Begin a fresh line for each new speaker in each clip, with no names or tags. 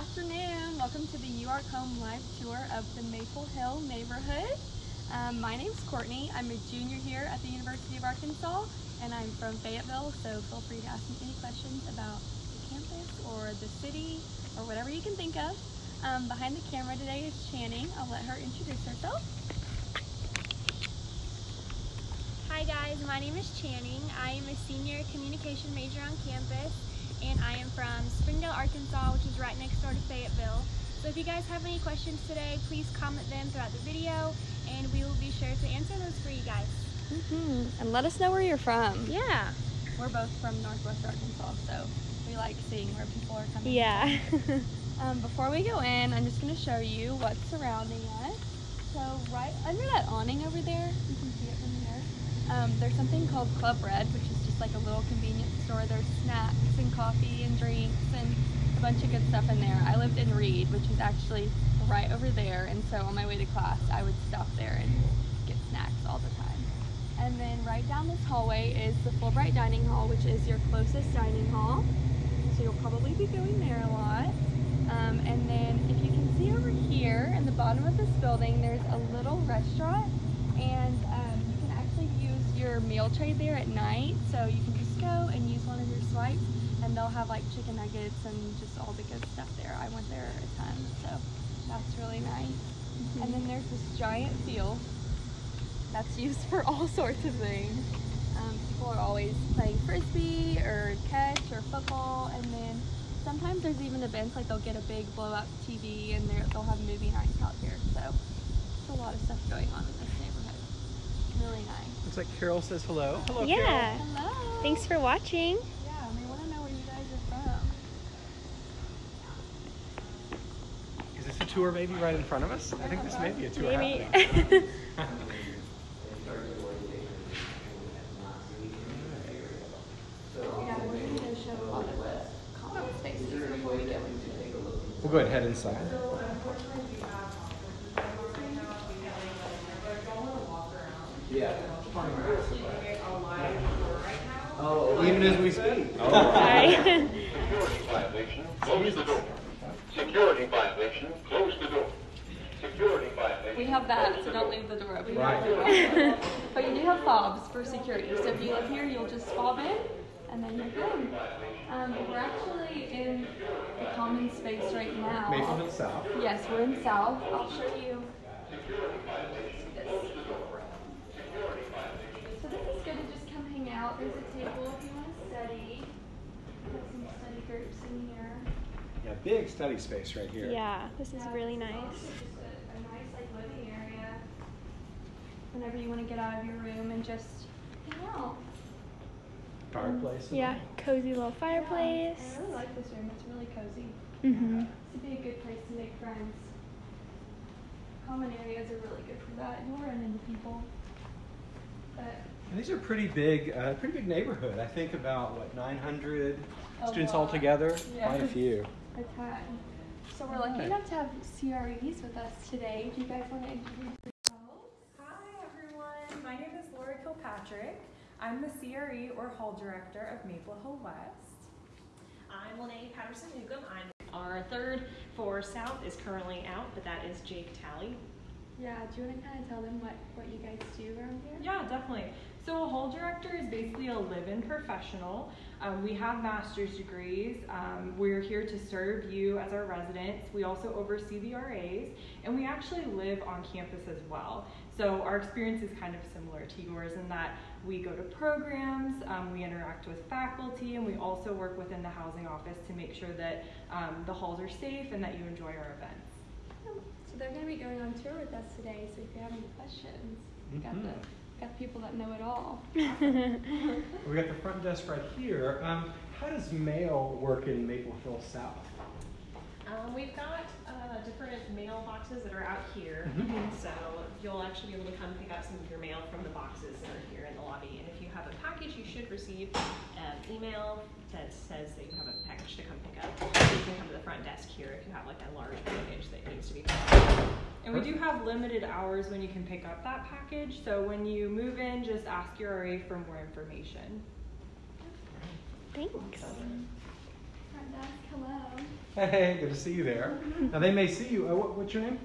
afternoon. Welcome to the You Are Home live tour of the Maple Hill neighborhood. Um, my name's Courtney. I'm a junior here at the University of Arkansas and I'm from Fayetteville, so feel free to ask me any questions about the campus or the city or whatever you can think of. Um, behind the camera today is Channing. I'll let her introduce herself.
Hi guys, my name is Channing. I am a senior communication major on campus and I am from Springdale, Arkansas, which is right next door to Fayetteville. So if you guys have any questions today, please comment them throughout the video and we will be sure to answer those for you guys.
Mm -hmm. And let us know where you're from.
Yeah.
We're both from Northwest Arkansas, so we like seeing where people are coming
Yeah.
um, before we go in, I'm just going to show you what's surrounding us. So right under that awning over there, you can see it from here, um, there's something called Club Red, which is just like a little convenience store. There's snacks and coffee and drinks and a bunch of good stuff in there. I lived in Reed, which is actually right over there, and so on my way to class, I would stop there and get snacks all the time. And then right down this hallway is the Fulbright Dining Hall, which is your closest dining hall. So you'll probably be going there a lot. Um, and then if you can see over here in the bottom of this building, there's a little restaurant and um, you can actually use your meal tray there at night. So you can just go and use one of your swipes and they'll have like chicken nuggets and just all the good stuff there. I went there a ton, so that's really nice. Mm -hmm. And then there's this giant field that's used for all sorts of things. Um, people are always playing frisbee or catch or football and then sometimes there's even events like they'll get a big blow up TV and they'll have movie nights out here. So there's a lot of stuff going on in this. Really nice.
Looks like Carol says hello. Hello,
yeah.
Carol.
Hello.
Thanks for watching.
Yeah, we want to know where you guys are from.
Is this a tour maybe right in front of us? I think this may be a tour
Maybe.
happening.
Yeah, we're going to show a lot of the common spaces before we go into it.
We'll go ahead and head inside. Oh, even as we speak.
Hi.
Security violation, close the door. Security violation, close the door. Security violation.
We have that, so don't leave the door open.
Right.
But you do have fobs for security. So if you live here, you'll just fob in, and then you're good. Um, we're actually in the common space right now.
Maple Hill South.
Yes, we're in South. I'll show you. this. So this is good to just come hang out. There's a table if you want to study. There's some study groups in here.
Yeah, big study space right here.
yeah, this is
Yeah,
really
this
nice.
also just a, a nice like living area. Whenever you want to get out of your room and just hang out.
Fireplace. and
Yeah,
all.
cozy little fireplace.
Yeah, I really like this room. It's really cozy.
Mm-hmm.
This would be a good place to make friends. Common areas are really good for that. You'll run into people. But
And these are pretty big, uh, pretty big neighborhood. I think about what 900
A
students
lot.
altogether.
Yeah.
Quite a few.
a ton. So we're lucky
Alright.
enough to have CREs with us today. Do you guys want to introduce yourselves?
Hi everyone, my name is Laura Kilpatrick. I'm the CRE or Hall Director of Maple Hill West.
I'm Lene Patterson Newcomb. I'm our third for South is currently out, but that is Jake Talley.
Yeah, do you want to kind of tell them what, what you guys do around here?
Yeah, definitely. So a Hall Director is basically a live-in professional. Um, we have master's degrees. Um, we're here to serve you as our residents. We also oversee the RAs, and we actually live on campus as well. So our experience is kind of similar to yours in that we go to programs, um, we interact with faculty, and we also work within the housing office to make sure that um, the halls are safe and that you enjoy our events.
So they're going to be going on tour with us today. So if you have any questions, we got the
Mhm.
Got people that know it all.
We got the front desk right here. Um, how does mail work in Maple Hill South?
Um, we've got uh, different mailboxes that are out here,
Mhm.
so you'll actually be able to come pick up some of your mail from the boxes that are here in the lobby. And if you have a package, you should receive an email that says that you have a package to come pick up. You can come to the front desk here if you have like a large package that needs to be picked up.
And we do have limited hours when you can pick up that package, so when you move in, just ask your RA for more information.
Thanks.
front desk. Hello.
Hey, good to see you there. Now they may see you. Uh, what, what's your name?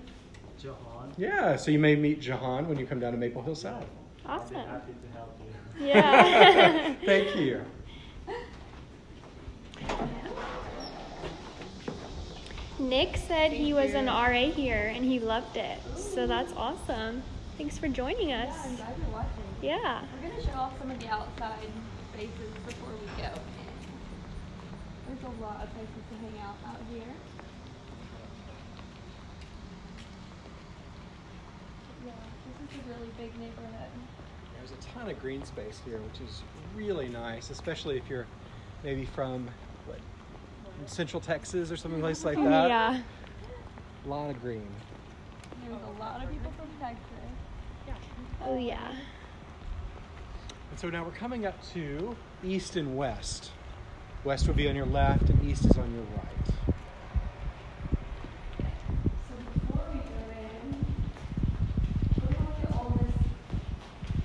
Jahan.
Yeah, so you may meet Jahan when you come down to Maple Hill South.
I'll
Awesome.
be happy to help you.
Yeah.
Thank you.
Nick said he was an RA here and he loved it. So that's awesome. Thanks for joining us.
Yeah, I'm glad you're watching.
Yeah.
We're gonna show off some of the outside spaces before we go. There's a lot of places to hang out out here. Yeah, this is a really big neighborhood.
There's a ton of green space here, which is really nice, especially if you're maybe from what, Central Texas or something place like that.
Yeah.
A lot of green.
There's a lot of people from Texas.
Oh yeah.
And so now we're coming up to east and west. West would be on your left, and east is on your right.
So before we go in, we're gonna look at all this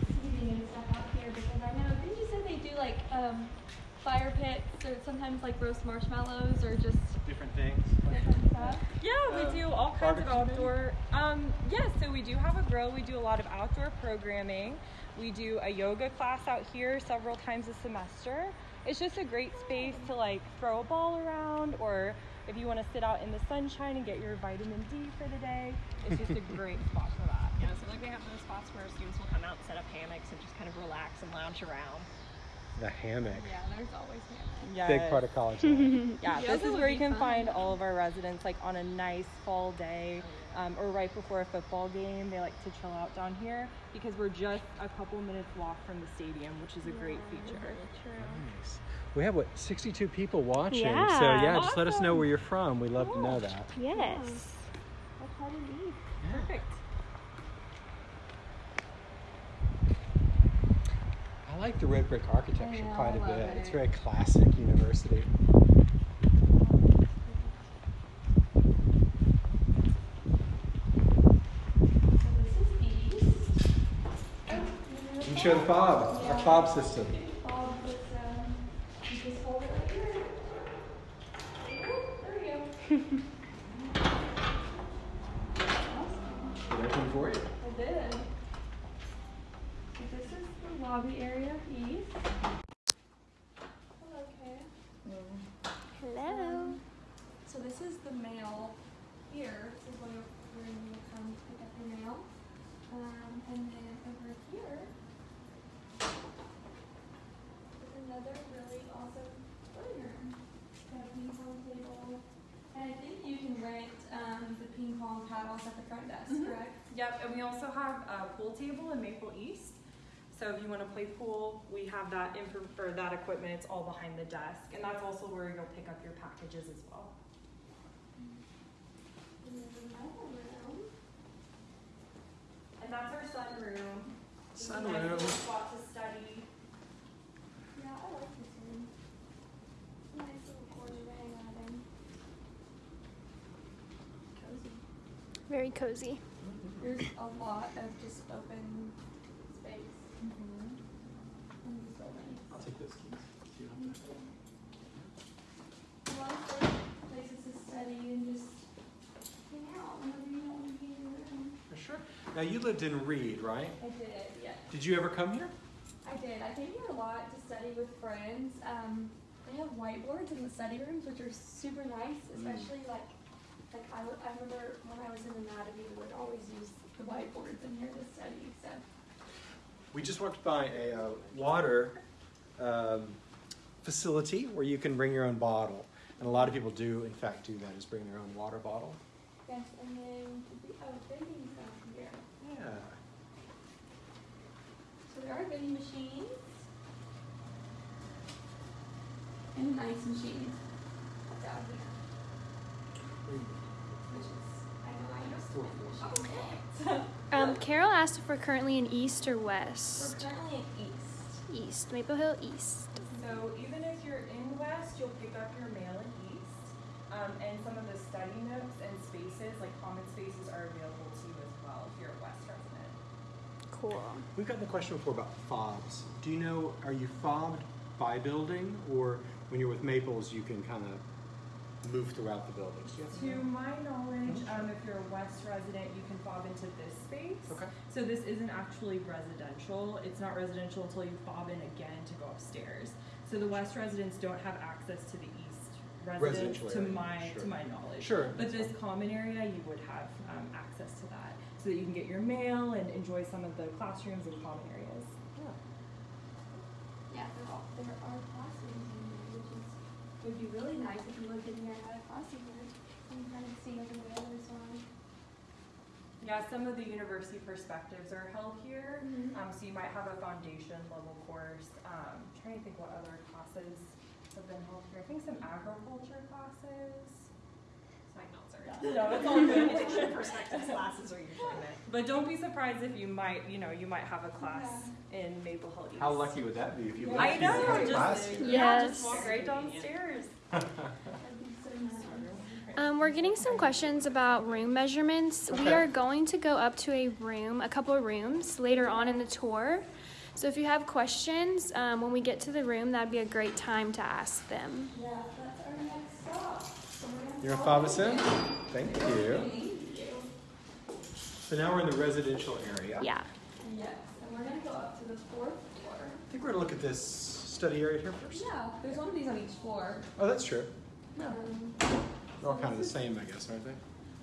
seating and stuff out here because I know, didn't you say they do like um, fire pits or sometimes like roast marshmallows or just
Different things.
different stuff?
Yeah, we do all kinds of outdoor. Um, yes, so we do have a grill. We do a lot of outdoor programming. We do a yoga class out here several times a semester. It's just a great space to like throw a ball around, or if you want to sit out in the sunshine and get your vitamin D for the day. It's just a great spot for that.
Yeah, so like we have those spots where students will come out and set up hammocks and just kind of relax and lounge around.
The hammock.
Yeah, there's always hammocks.
Yes.
Big part of college life.
Yeah,
Yeah,
this is where you can
fun.
find all of our residents, like on a nice fall day, um, or right before a football game. They like to chill out down here because we're just a couple minutes walk from the stadium, which is a great feature.
Nice. We have what 62 people watching. Yeah. So
Yeah.
yeah, just let us know where you're from. We love to know that.
Yes.
That's hard to leave.
Perfect.
Like the red brick architecture quite a bit. It's very classic university.
So this is east. Oh,
You can show the fob, our fob system.
Bob was, um, you just hold it right here. There we go. awesome.
Working for you.
I did. So this is the lobby area east. Hello, Kay.
Hello.
So this is the mail here. This is where you'll, where you will come pick up your mail. Um, and then over here is another really awesome living room. Got a ping pong table. And I think you can rent um, the ping pong paddles at the front desk,
Mhm.
correct?
Yep, and we also have a pool table in Maple East. So if you want to play pool, we have that info or that equipment. It's all behind the desk, and that's also where you'll pick up your packages as well.
And there's another room.
And that's our sunroom. This is a nice spot to study.
Yeah, I like this room. Nice little corner to hang out in. Cozy.
Very cozy.
There's a lot of just open space in this building.
I'll take those keys.
A lot of great places to study and just hang out whenever you don't want to be in your room.
For sure. Now you lived in Reed, right?
I did, yeah.
Did you ever come here?
I did. I came here a lot to study with friends. Um, they have whiteboards in the study rooms, which are super nice, especially like, like I, I remember when I was in anatomy, we would always use the whiteboards in here to study. So
We just walked by a uh, water um, facility where you can bring your own bottle. And a lot of people do, in fact, do that, is bring their own water bottle.
yes, and then the oh, vending stuff here.
Yeah.
So there are vending machines and nice machines down here, which is I know I used to vending. So
Um, Carol asked if we're currently in East or west.
we're currently in East.
East. Maple Hill East.
So even if you're in West, you'll pick up your mail in East. Um, and some of the study nooks and spaces, like common spaces, are available to you as well if you're a West resident.
Cool.
We've gotten the question before about fobs. Do you know, are you fobbed by building, or when you're with Maples, you can kind of move throughout the buildings? Do you have-
To my knowledge, um, if you're a West resident, you can fob into this space.
Okay.
So this isn't actually residential. It's not residential until you fob in again to go upstairs. So the West residents don't have access to the East residents,
Residential
to
area,
my
sure.
to my knowledge.
Sure,
But
that's
this common area, you would have um, access to that, so that you can get your mail and enjoy some of the classrooms and common areas.
Yeah, there are, there are classrooms in there, which is, would be really nice if you lived in here and had a classroom can kind of see over the other side.
Yeah, some of the university perspectives are held here.
Mhm.
Um, so you might have a foundation level course. Um, trying to think what other classes have been held here. I think some agriculture classes.
My notes are.
No, it's all good.
Education perspectives classes are usually meant.
But don't be surprised if you might, you know, you might have a class in Maple Hill East.
How lucky would that be if you
I
lived
know,
here in
just,
class?
yeah,
Yes.
just walk right downstairs.
That'd be so nice.
Um, we're getting some questions about room measurements. We are going to go up to a room, a couple of rooms later on in the tour. So if you have questions um, when we get to the room, that'd be a great time to ask them.
Yeah, that's our next stop. So we're gonna
You're gonna
follow
fob us in? Thank you. So now we're in the residential area.
Yeah.
Yes, and we're gonna go up to the fourth floor.
I think we're gonna look at this study area here first.
Yeah, there's one of these on each floor.
Oh, that's true.
Um,
They're all kind of the same, I guess, aren't they?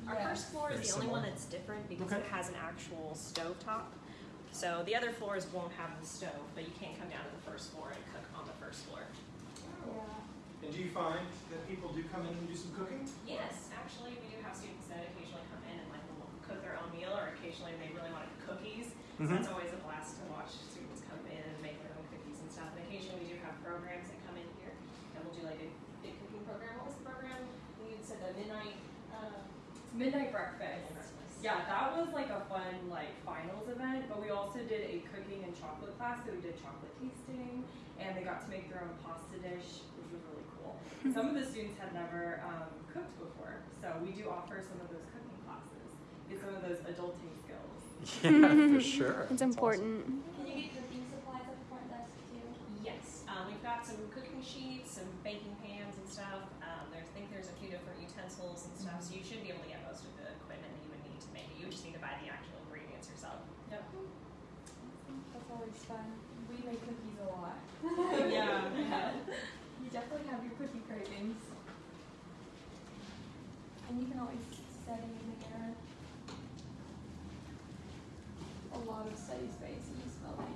Our
Yeah.
first floor is
Very
the only one that's different because
Okay.
it has an actual stove top. So the other floors won't have the stove, but you can't come down to the first floor and cook on the first floor.
Yeah.
And do you find that people do come in and do some cooking?
Yes, actually, we do have students that occasionally come in and like cook their own meal, or occasionally they really want cookies. So
Mhm.
that's always a blast to watch students come in and make their own cookies and stuff. And occasionally we do have programs that come in here, and we'll do like a big cooking program. What was the program? We said the midnight. Uh,
Midnight breakfast.
breakfast.
Yeah, that was like a fun like finals event, but we also did a cooking and chocolate class. So we did chocolate tasting, and they got to make their own pasta dish, which was really cool. some of the students had never um, cooked before, so we do offer some of those cooking classes, get some of those adulting skills.
Yeah, for sure.
It's
That's
important.
Can you get cooking supplies at the front desk too?
Yes, um, we've got some cooking sheets, some baking pans and stuff. Um, there's, I think there's a few different utensils and stuff, so you should be able to get most of the equipment that you would need to make it. You just need to buy the actual ingredients yourself.
Yep.
That's always fun. We make cookies a lot.
yeah.
You definitely have your cookie cravings. And you can always study in there. A lot of study space in this building.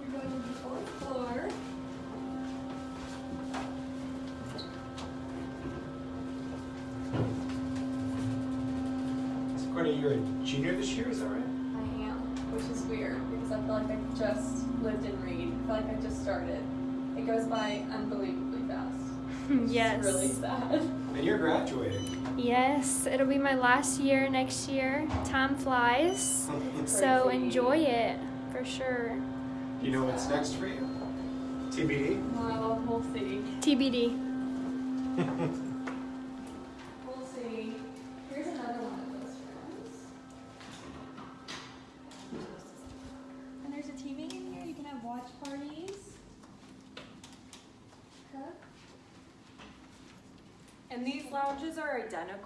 We're going to the fourth floor.
So Courtney, you're a junior this year, is that right?
I am, which is weird because I feel like I just lived in Reed. I feel like I just started. It goes by unbelievably fast. It's
yes.
really sad.
And you're graduating.
Yes, it'll be my last year next year. Time flies. So enjoy it for sure.
You know what's next for you? TBD?
Well, we'll see.
TBD.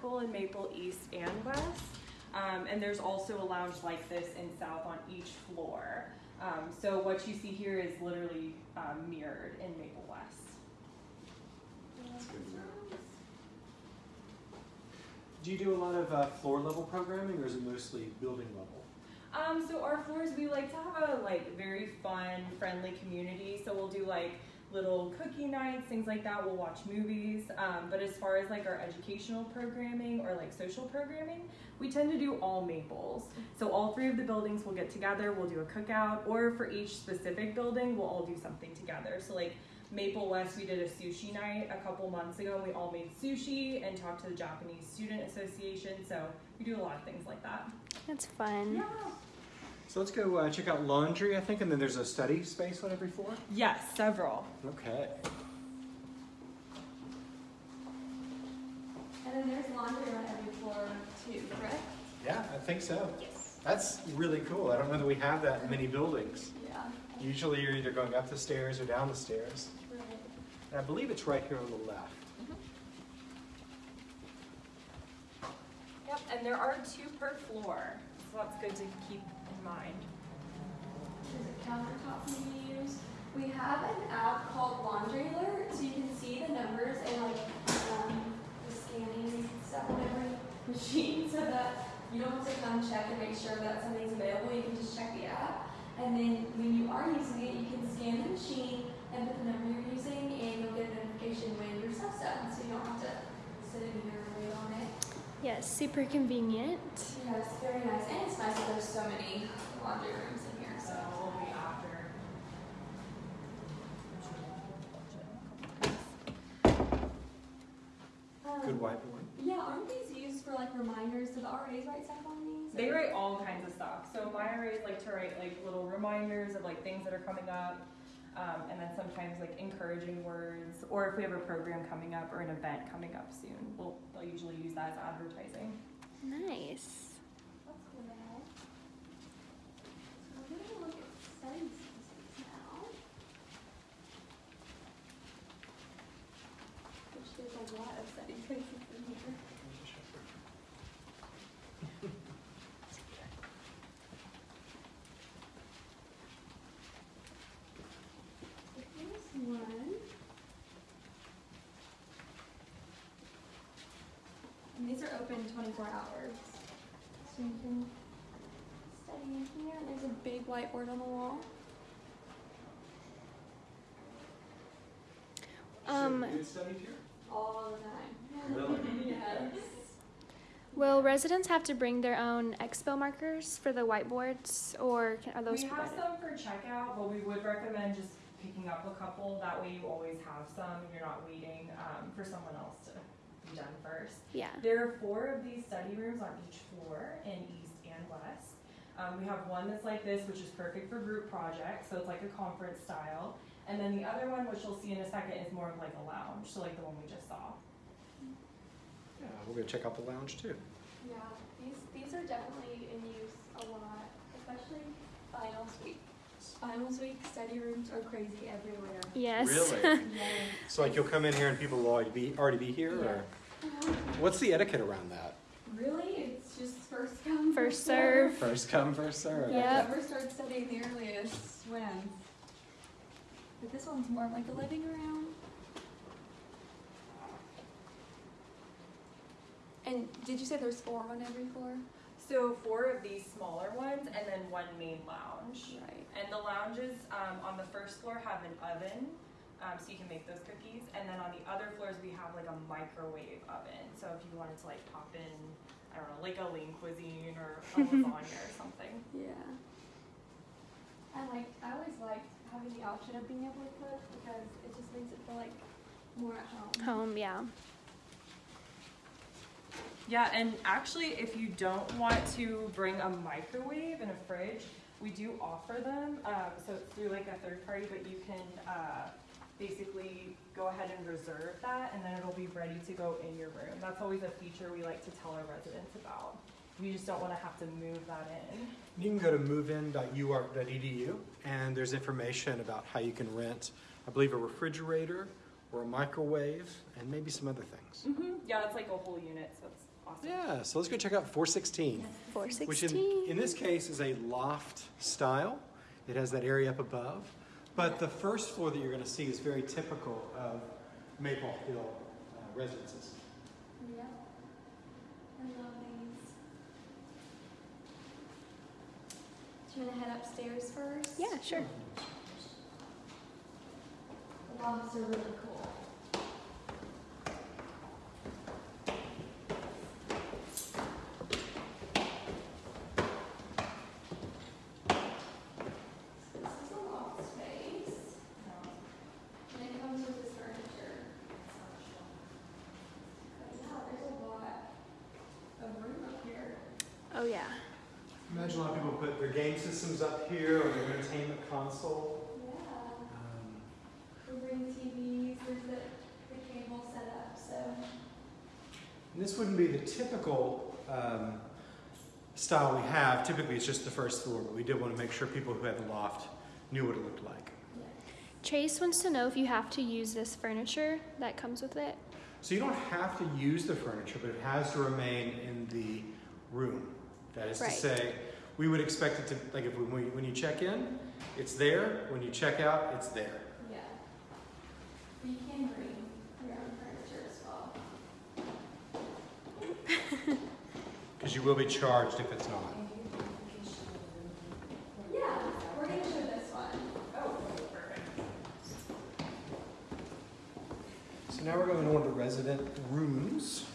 identical in Maple East and West. Um, and there's also a lounge like this in South on each floor. Um, so what you see here is literally um, mirrored in Maple West.
That's good to know. Do you do a lot of uh, floor level programming or is it mostly building level?
Um, so our floors, we like to have a like very fun, friendly community. So we'll do like little cookie nights, things like that. We'll watch movies. Um, but as far as like our educational programming or like social programming, we tend to do all maples. So all three of the buildings will get together. We'll do a cookout, or for each specific building, we'll all do something together. So like Maple West, we did a sushi night a couple months ago, and we all made sushi and talked to the Japanese Student Association. So we do a lot of things like that.
That's fun.
So let's go uh, check out laundry, I think, and then there's a study space on every floor.
Yes, several.
Okay.
And then there's laundry on every floor too, correct?
Yeah, I think so.
Yes.
That's really cool. I don't know that we have that in many buildings.
Yeah.
Usually you're either going up the stairs or down the stairs.
True.
And I believe it's right here on the left.
Yep, and there are two per floor, so that's good to keep in mind.
There's a countertop to use. We have an app called Laundry Alert, so you can see the numbers and like um, the scanning stuff on every machine, so that you don't have to come check and make sure that something's available. You can just check the app, and then when you are using it, you can scan the machine and put the number you're using, and you'll get a notification when your stuff's done, so you don't have to sit in here and wait on it.
Yes, super convenient.
Yeah, it's very nice, and it's nice that there's so many laundry rooms in here.
So
So.
we'll be after.
Um,
Good whiteboard.
Yeah, aren't these used for like reminders? Do the RAs write stuff on these?
They write all kinds of stuff. So my RAs like to write like little reminders of like things that are coming up. Um, and then sometimes like encouraging words, or if we have a program coming up or an event coming up soon, we'll, they'll usually use that as advertising.
Nice.
That's cool. So we're gonna look at study now. Which there's a lot of study spaces in here. So here's one. And these are open twenty-four hours. So you can study in here. There's a big whiteboard on the wall.
Um,
You studied here?
All the time.
Really?
yes.
will residents have to bring their own expo markers for the whiteboards, or can, are those
we have
provided?
some for checkout, but we would recommend just picking up a couple. That way you always have some and you're not waiting um, for someone else to be done first.
Yeah.
There are four of these study rooms on each floor in east and west. Um, we have one that's like this, which is perfect for group projects, so it's like a conference style. And then the other one, which you'll see in a second, is more of like a lounge, so like the one we just saw.
Yeah, we're gonna check out the lounge too.
Yeah, these these are definitely in use a lot, especially finals week. Finals week study rooms are crazy everywhere.
Yes.
Really? So like you'll come in here and people will already be, already be here, or? What's the etiquette around that?
Really, it's just first come,
First serve.
First come, first serve.
Yeah.
Whoever starts studying the earliest wins. But this one's more like a living room. And did you say there's four on every floor?
So four of these smaller ones, and then one main lounge.
Right.
And the lounges um, on the first floor have an oven, um, so you can make those cookies. And then on the other floors, we have like a microwave oven. So if you wanted to like pop in, I don't know, like a lean cuisine or a lasagna or something.
Yeah. I like. I always liked having the option of being able to cook because it just makes it feel like more at home.
Home, yeah.
Yeah, and actually, if you don't want to bring a microwave and a fridge, we do offer them. Um, so it's through like a third party, but you can uh, basically go ahead and reserve that, and then it'll be ready to go in your room. That's always a feature we like to tell our residents about. We just don't want to have to move that in.
You can go to movein.uark.edu and there's information about how you can rent, I believe, a refrigerator or a microwave and maybe some other things.
Mm-hmm. Yeah, it's like a whole unit, so it's awesome.
Yeah, so let's go check out 416.
Four
Which in, in this case is a loft style. It has that area up above. But the first floor that you're going to see is very typical of Maple Hill uh, residences.
Yeah. I love these. Do you want to head upstairs first?
Yeah, sure.
The lofts are really cool. This is a loft space, and it comes with this furniture. But yeah, there's a lot of room up here.
Oh yeah.
Imagine a lot of people put their game systems up here or their entertainment console.
Yeah.
Um,
We bring TVs, there's the, the cable set up, so.
and this wouldn't be the typical um, style we have. Typically, it's just the first floor, but we did want to make sure people who had the loft knew what it looked like.
Chase wants to know if you have to use this furniture that comes with it.
So you don't have to use the furniture, but it has to remain in the room. That is
Right.
to say, we would expect it to, like if we, when you- check in, it's there. When you check out, it's there.
Yeah. You can bring your own furniture as well.
Because you will be charged if it's not.
Yeah, we're gonna show this one.
Oh, perfect.
So now we're going on to resident rooms.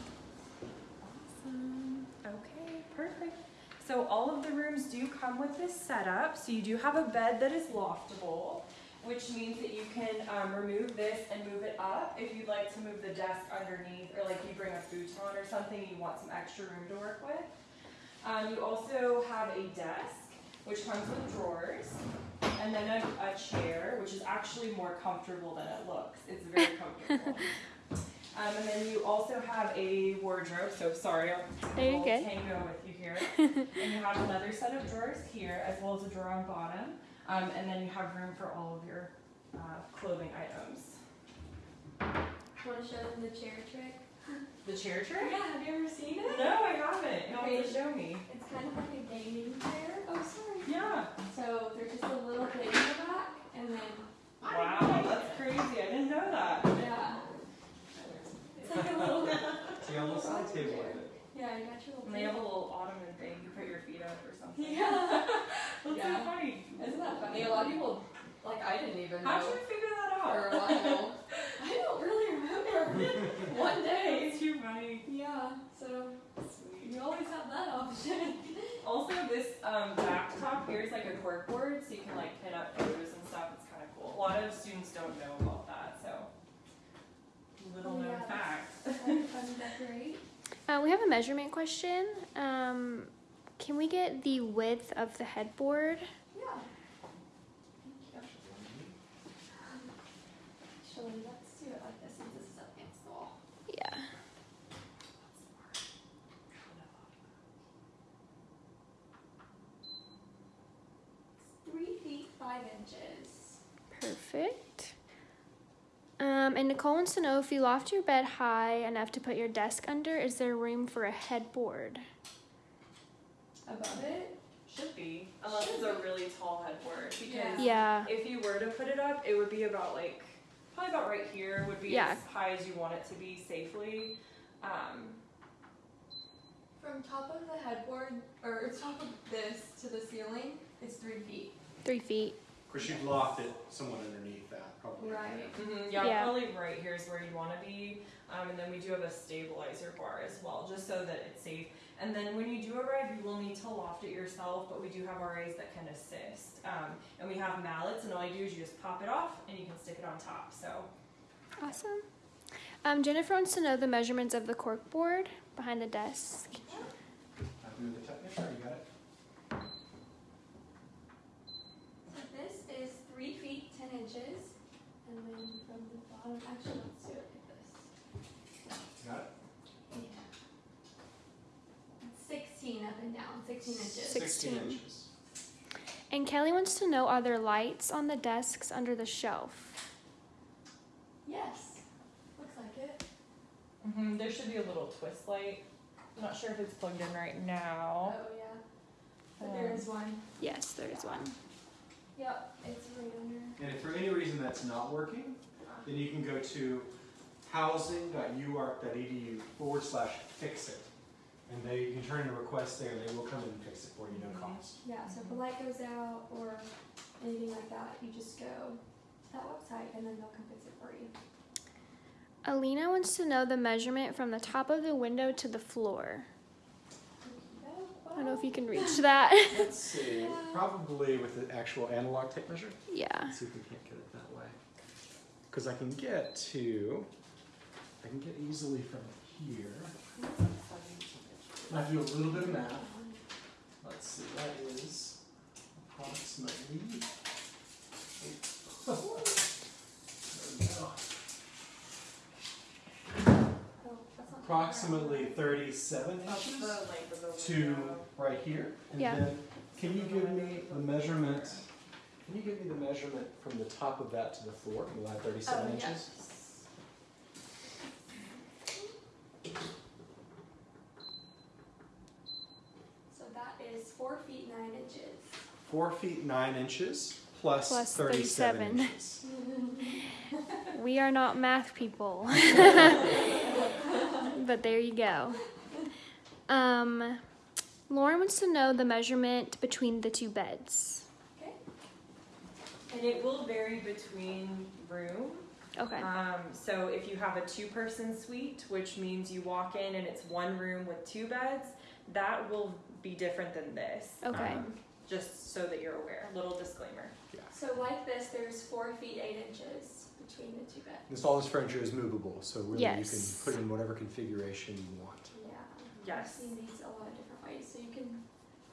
Awesome. Okay, perfect. So all of the rooms do come with this setup. So you do have a bed that is loftable, which means that you can um, remove this and move it up if you'd like to move the desk underneath, or like you bring a futon or something, you want some extra room to work with. Um, you also have a desk, which comes with drawers, and then a, a chair, which is actually more comfortable than it looks. It's very comfortable. Um, and then you also have a wardrobe. So sorry, I'll I'll tango with here. and you have another set of drawers here, as well as a drawer on bottom. Um, and then you have room for all of your uh, clothing items.
Want to show them the chair trick?
The chair trick?
Yeah, have you ever seen it?
No, I haven't. You'll have to show me.
It's kind of like a gaming chair. Oh, sorry.
Yeah.
So there's just a little thing in the back, and then
Wow, that's crazy. I didn't know that.
yeah, it's like a little.
See, on the side table of it.
Yeah, you got your little.
And they have a
table.
little ottoman thing. You put your feet up or something.
Yeah.
That's
Yeah.
so funny.
Isn't that funny? A lot of people, like I didn't even know.
How'd
know
you figure that
for a
out?
while. I don't really remember. One day.
It's too funny.
Yeah. So
Sweet.
you always have that option.
Also, this um, back top here is like a cork board, so you can like pin up photos and stuff. It's kind of cool. A lot of students don't know about that, so little
Oh,
known
yeah.
fact.
Kind of fun to decorate.
Uh, we have a measurement question. Um, can we get the width of the headboard?
Yeah.
Yeah.
Three feet five inches.
Perfect. Um, and Nicole wants to know if you loft your bed high enough to put your desk under, is there room for a headboard?
Above it?
Should be, unless it's a really tall headboard. Because
Yeah.
if you were to put it up, it would be about like probably about right here would be
Yeah.
as high as you want it to be safely. Um,
From top of the headboard, or top of this to the ceiling, it's three feet.
Three feet.
Of course, you'd loft it somewhat underneath that, probably.
Right.
mhm, yeah,
Yeah.
probably right here is where you want to be. Um, and then we do have a stabilizer bar as well, just so that it's safe. And then when you do arrive, you will need to loft it yourself, but we do have RAs that can assist. Um, and we have mallets, and all you do is you just pop it off and you can stick it on top. So
Awesome. Um, Jennifer wants to know the measurements of the cork board behind the desk.
I'll do the technician, you got it?
So this is three feet ten inches, and then from the bottom, actually, let's do it like this.
You got it?
Yeah. It's Sixteen up and down, sixteen inches.
Sixteen.
inches.
And Kelly wants to know are there lights on the desks under the shelf?
Yes, looks like it.
hmm there should be a little twist light. I'm not sure if it's plugged in right now.
Oh, yeah. But there
Um,
is one.
Yes, there is one.
Yep, it's right under.
And if for any reason that's not working, then you can go to housing.uark.edu forward slash fix it. And they, you can turn in a request there, and they will come in and fix it for you, no cost.
Yeah, so if a light goes out or anything like that, you just go to that website and then they'll come fix it for you.
Alina wants to know the measurement from the top of the window to the floor. I don't know if you can reach that.
Let's see, probably with the actual analog tape measure.
yeah.
Let's see if we can't get it that way. Because I can get to, I can get easily from here. Mm-hmm. And I do a little bit of math. Let's see, that is approximately. There we go.
That's
Approximately thirty-seven inches
length of the
to right here. And
Yeah.
then, can you give me the measurement Can you give me the measurement from the top of that to the floor? You lie 37
Oh,
inches?
yes. 4 feet 9 inches
plus,
plus
37,
37
inches.
we are not math people. but there you go. Um, Lauren wants to know the measurement between the two beds.
Okay.
And it will vary between room.
Okay.
Um, so if you have a two-person suite, which means you walk in and it's one room with two beds, that will be different than this.
Okay.
Um, just so that you're aware. Little disclaimer. Yeah.
So like this, there's four feet eight inches between the two beds.
This all this furniture is movable, so really
Yes.
you can put in whatever configuration you want.
Yeah.
Yes.
I've seen these a lot of different ways, so you can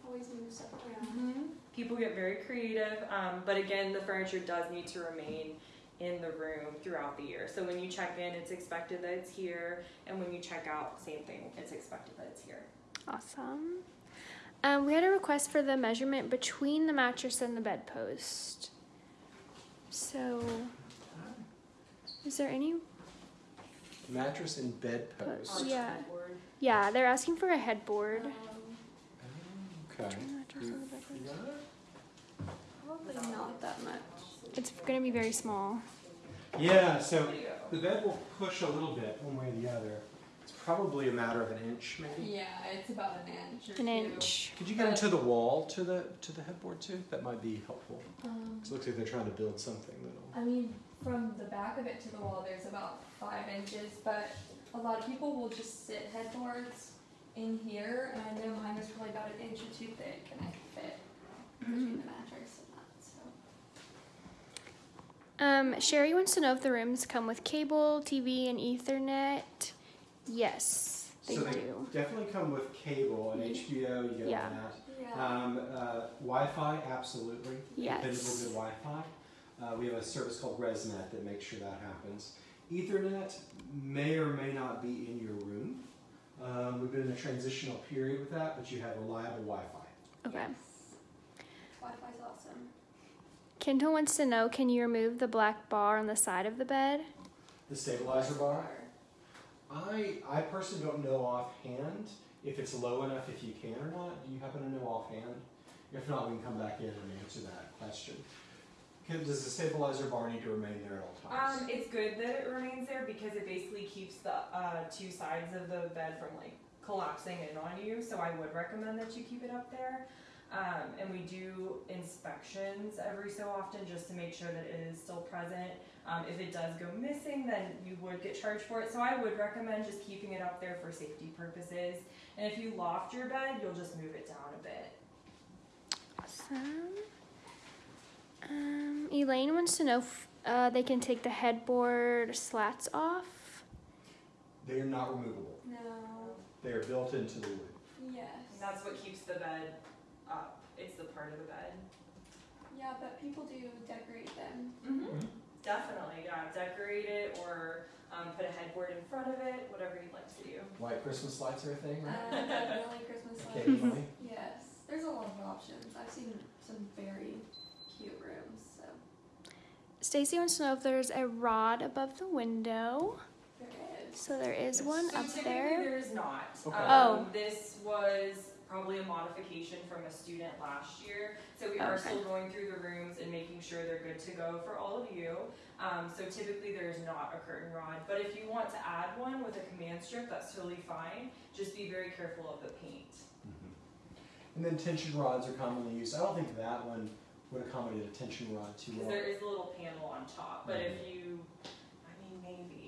always move stuff around.
People get very creative, um, but again, the furniture does need to remain in the room throughout the year. So when you check in, it's expected that it's here, and when you check out, same thing, it's expected that it's here.
Awesome. Um, we had a request for the measurement between the mattress and the bedpost. So, is there any?
Mattress and bedpost.
Yeah. Yeah, they're asking for a headboard.
Um,
Okay.
Between the mattress and the bedpost.
You got it?
probably not that much.
It's gonna be very small.
Yeah, so the bed will push a little bit one way or the other. It's probably a matter of an inch, maybe.
Yeah, it's about an inch or
An
two.
inch.
Could you get into the wall to the to the headboard too? That might be helpful.
Um,
It looks like they're trying to build something that'll.
I mean, from the back of it to the wall, there's about five inches, but a lot of people will just sit headboards in here, and I know mine is probably about an inch or two thick, and I can fit between the mattress and that, so.
Um, Sherry wants to know if the rooms come with cable, TV, and Ethernet. Yes, they
so they
do.
definitely come with cable and HBO. You get
yeah.
that.
Yeah.
Um, uh, Wi-Fi, absolutely.
Yes.
Dependable good Wi-Fi. Uh, we have a service called ResNet that makes sure that happens. Ethernet may or may not be in your room. Um, we've been in a transitional period with that, but you have reliable Wi-Fi.
Okay.
Yes. Wi-Fi's awesome.
Kendall wants to know can you remove the black bar on the side of the bed?
The stabilizer bar. I I personally don't know offhand if it's low enough if you can or not. Do you happen to know offhand? If not, we can come back in and answer that question. Can, does the stabilizer bar need to remain there at all times?
Um, it's good that it remains there because it basically keeps the uh, two sides of the bed from like collapsing in on you. So I would recommend that you keep it up there. Um, and we do inspections every so often just to make sure that it is still present. Um, if it does go missing, then you would get charged for it. So I would recommend just keeping it up there for safety purposes. And if you loft your bed, you'll just move it down a bit.
Awesome. Um, Elaine wants to know if uh, they can take the headboard slats off.
they are not removable.
No.
They are built into the wood.
Yes.
And that's what keeps the bed up. It's the part of the bed.
Yeah, but people do decorate them.
Definitely, yeah. Decorate it or um, put a headboard in front of it, whatever you'd like to do.
White Christmas lights are a thing,
Uh,
right?
definitely Christmas lights.
Occasionally.
Yes, there's a lot of options. I've seen some very cute rooms, so
Stacy wants to know if there's a rod above the window.
there is.
So there is one
so
up there.
there is not.
Okay.
Um,
Oh.
This was probably a modification from a student last year. So we are
Okay.
still going through the rooms and making sure they're good to go for all of you. Um, so typically there is not a curtain rod. But if you want to add one with a command strip, that's totally fine. Just be very careful of the paint.
Mhm. And then tension rods are commonly used. I don't think that one would accommodate a tension rod too
Because
well.
there is a little panel on top, but if you, I mean, maybe, I don't know.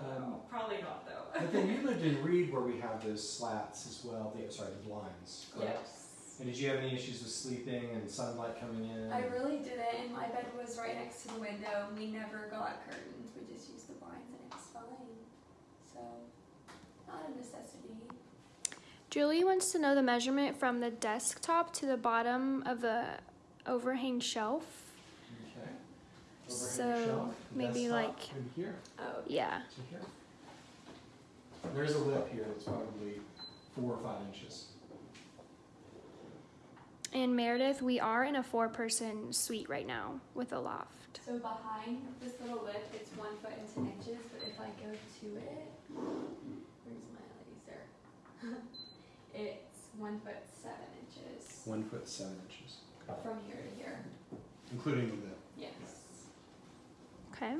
Um,
probably not though.
But then you lived in Reed where we have those slats as well. The, sorry, the blinds. Correct?
Yes.
And did you have any issues with sleeping and sunlight coming in?
I really didn't, and my bed was right next to the window. and We never got curtains. We just used the blinds, and it was fine. So, not a necessity.
Julie wants to know the measurement from the desktop to the bottom of the overhang shelf.
Okay. Overhang
So, maybe like-
here
Oh,
Yeah.
There's a lip here that's probably four or five inches.
And Meredith, we are in a four-person suite right now with a loft.
So behind this little lip, it's one foot and ten inches, but if I go to it, where's my laser? it's one foot seven inches
One foot seven inches,
from here to here.
including the lip.
Yes.
Okay.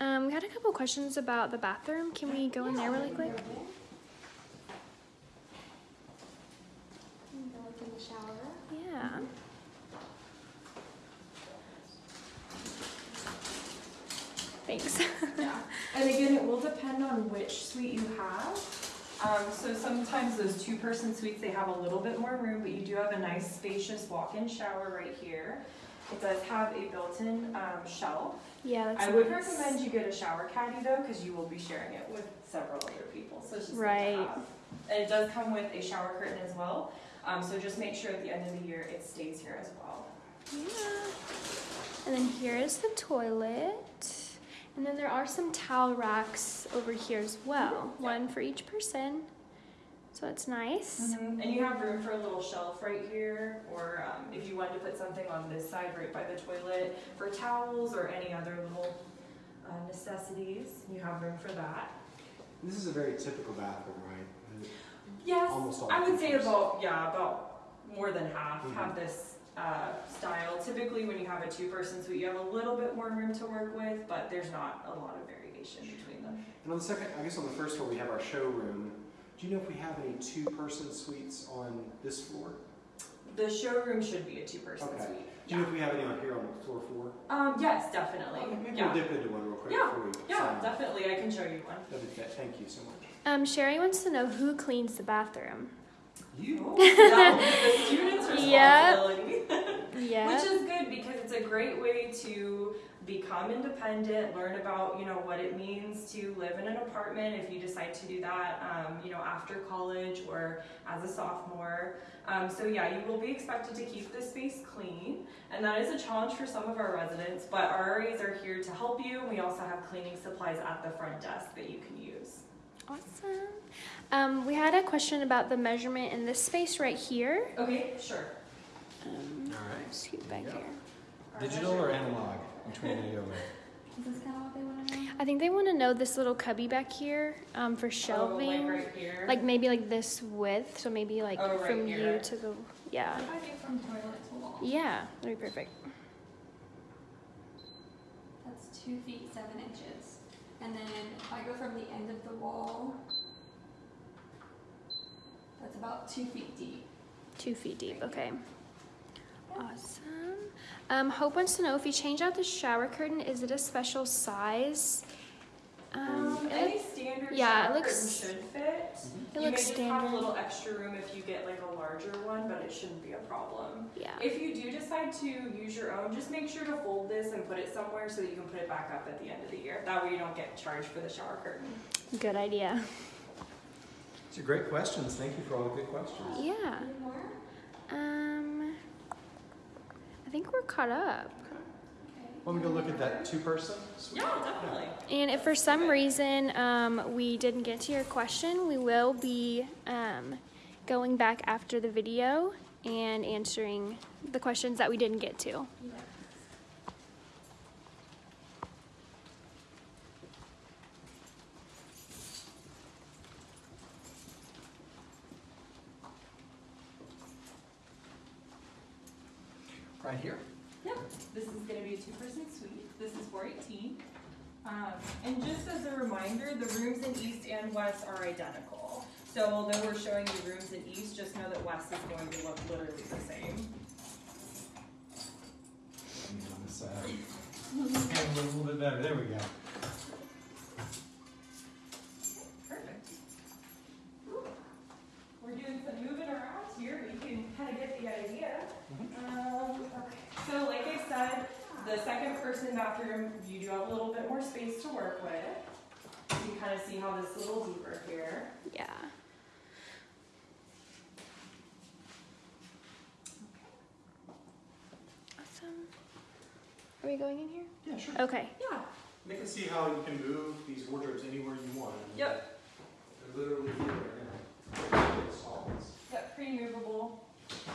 Um, we had a couple questions about the bathroom. Can we go in there really quick? Yeah. Thanks.
Yeah, and again, it will depend on which suite you have. Um, so sometimes those two-person suites, they have a little bit more room, but you do have a nice spacious walk-in shower right here. It does have a built-in, um, shelf.
yeah, that's
I would
nice.
recommend you get a shower caddy though, because you will be sharing it with several other people, so it's just
Right.
And it does come with a shower curtain as well, um, so just make sure at the end of the year it stays here as well.
Yeah. And then here is the toilet. And then there are some towel racks over here as well, one for each person. So it's nice.
And you have room for a little shelf right here, or um, if you wanted to put something on this side right by the toilet for towels or any other little uh, necessities, you have room for that.
This is a very typical bathroom, right?
Yes,
Almost all
I would say
features.
about yeah about more than half
Mhm.
have this uh, style. Typically, when you have a two-person suite, you have a little bit more room to work with, but there's not a lot of variation between them.
And on the second, I guess on the first floor, we have our showroom. Do you know if we have any two-person suites on this floor?
The showroom should be a two-person
Okay.
suite.
Do you know if we have any on here on floor four?
Um, yes, definitely.
Okay, Maybe
yeah.
we'll dip into one real quick
Yeah,
before we
Yeah,
sign off.
definitely. I can show you one.
That'd be fa- Thank you so much.
Um, Sherry wants to know who cleans the bathroom.
You?
that will be the student's
Yep.
responsibility.
Yeah.
Which is good because it's a great way to become independent, learn about, you know, what it means to live in an apartment if you decide to do that, um, you know, after college or as a sophomore. Um, so yeah, you will be expected to keep this space clean, and that is a challenge for some of our residents, but our RAs are here to help you. We also have cleaning supplies at the front desk that you can use.
Awesome. Um, we had a question about the measurement in this space right here.
Okay, sure.
Um,
All right.
scoot back
Yeah.
here.
Digital or analog? Which one do you go with?
Is this kind of what they want to know?
I think they want to know this little cubby back here um, for
Oh,
shelving.
like right here.
Like maybe like this width, so maybe like
Oh, right
from you to the yeah,
If I do from toilet to wall,
yeah, that'd be perfect.
that's two feet seven inches. And then if I go from the end of the wall, that's about two feet deep.
Two feet deep. Okay. Awesome. Um, Hope wants to know if you change out the shower curtain, is it a special size? Um,
Um,
it,
any standard
yeah, it looks-
curtain should fit.
it
you
looks
may just have
standard.
a little extra room if you get like a larger one, but it shouldn't be a problem.
yeah.
If you do decide to use your own, just make sure to fold this and put it somewhere so that you can put it back up at the end of the year. That way you don't get charged for the shower curtain.
Good idea.
These are great questions. Thank you for all the good questions.
Yeah.
Any more?
Um, I think we're caught up.
Okay.
Want me to look at that two-person suite?
Yeah, definitely.
And if for some reason um, we didn't get to your question, we will be um, going back after the video and answering the questions that we didn't get to.
Right here?
Yep, this is gonna be a two-person suite. This is four eighteen. Um, and just as a reminder, the rooms in east and west are identical. So although we're showing you rooms in east, just know that west is going to look literally the same.
On this side. A little bit better. There we go.
Perfect. We're doing some moving around here, but you can kind of get the idea. Um, okay. So like I said, the second person bathroom, you do have a little bit more space to work with. You can kind of see how this is a little deeper here.
Yeah. Awesome. Are we going in here?
Yeah, sure.
Okay.
Yeah.
They can see how you can move these wardrobes anywhere you want.
Yep.
They're literally here right now. Stalls.
Yep, pretty movable.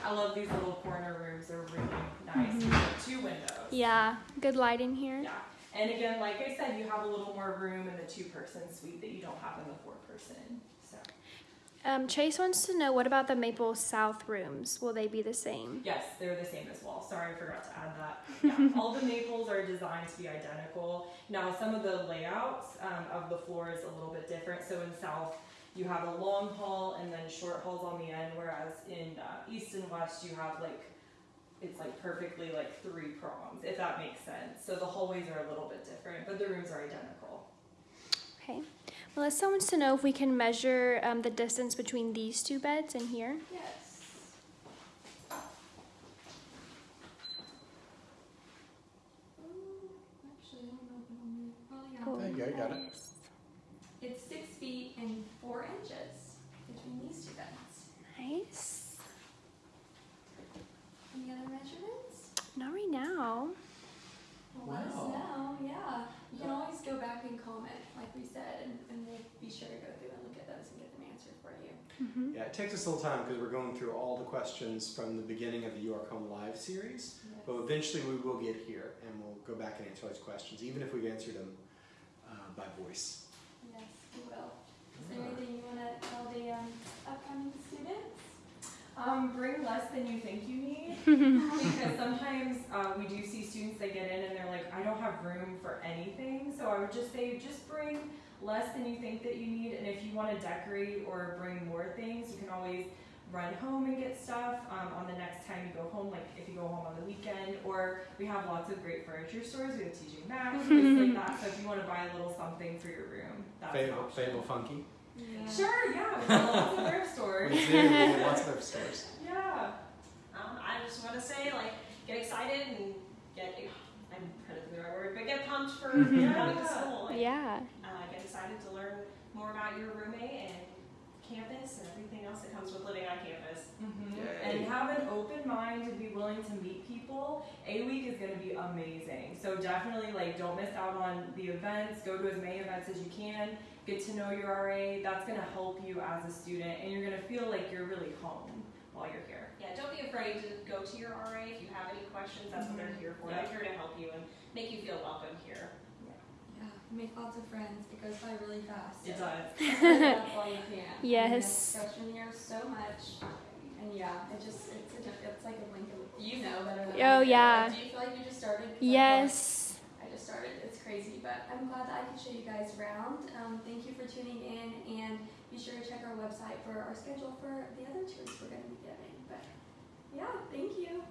I love these little corner rooms. They're really nice.
Mm-hmm.
Have two windows.
Yeah, good light in here.
Yeah. And again, like I said, you have a little more room in the two-person suite that you don't have in the four-person. So
Um, Chase wants to know what about the Maple South rooms? Will they be the same?
yes, they're the same as well. Sorry, I forgot to add that. Yeah, all the maples are designed to be identical. Now, some of the layouts um, of the floor is a little bit different. So in South, you have a long hall and then short halls on the end, whereas in uh, East and West, you have like it's like perfectly like three prongs, if that makes sense. So the hallways are a little bit different, but the rooms are identical.
Okay. Melissa wants to know if we can measure um, the distance between these two beds and here.
Yes. Ooh, Actually, I don't know if it'll move. Oh, yeah.
Cool.
There you go, got it.
It's six feet and four inches between these two beds.
Nice.
Any other measurements?
Not right now.
Well, let us know, yeah. You can always go back and comment, like we said, and, and we'll be sure to go through and look at those and get them answered for you.
Mm-hmm.
Yeah, it takes us a little time because we're going through all the questions from the beginning of the You Are Home Live series. But eventually we will get here and we'll go back and answer those questions, even if we've answered them uh, by voice.
Yes, we will. Is there anything you wanna tell the, um, upcoming students?
Um, bring less than you think you need. because sometimes uh, we do see students that get in and they're like, I don't have room for anything. So I would just say, just bring less than you think that you need. And if you want to decorate or bring more things, you can always run home and get stuff um, on the next time you go home, like if you go home on the weekend. Or we have lots of great furniture stores. We have TJ Maxx, places like that. So if you want to buy a little something for your room, that's
Fable. Fable Funky.
Sure, yeah, we have lots of thrift stores.
We do, we lots of thrift stores.
Yeah.
Um, I just want to say, like, get excited and get, I'm kind of the right word, but get pumped for
Yeah.
coming to school. And,
Yeah.
uh, get excited to learn more about your roommate and campus and everything else that comes with living on campus.
Mhm. And have an open mind and be willing to meet people. A week is going to be amazing. So definitely like don't miss out on the events. Go to as many events as you can. Get to know your RA. That's going to help you as a student, and you're going to feel like you're really home while you're here.
Yeah, don't be afraid to go to your RA if you have any questions. That's what they're mm-hmm. here for. They're here to help you and make you feel welcome here.
Yeah, yeah make lots of friends. It goes by really fast.
It
so
does.
That's all you can. And
Yes.
that's Freshman year, so much. And yeah, it just, it's, a, diff- it's like a blink of, you know better than
Oh, yeah.
Like, do you feel like you just started? 'Cause I feel like
Yes.
I just started. It's crazy, but I'm glad that I could show you guys around. Um, thank you for tuning in, and be sure to check our website for our schedule for the other tours we're going to be giving. But yeah, thank you.